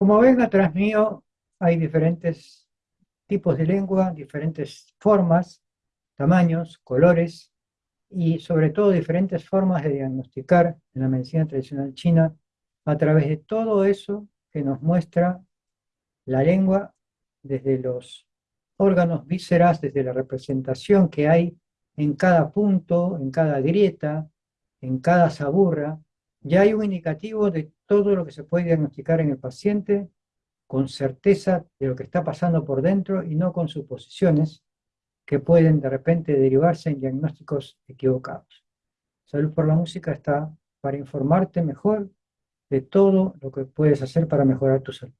Como ven atrás mío hay diferentes tipos de lengua, diferentes formas, tamaños, colores y sobre todo diferentes formas de diagnosticar en la medicina tradicional china a través de todo eso que nos muestra la lengua desde los órganos vísceras, desde la representación que hay en cada punto, en cada grieta, en cada saburra, ya hay un indicativo de todo lo que se puede diagnosticar en el paciente con certeza de lo que está pasando por dentro y no con suposiciones que pueden de repente derivarse en diagnósticos equivocados. Salud por la Música está para informarte mejor de todo lo que puedes hacer para mejorar tu salud.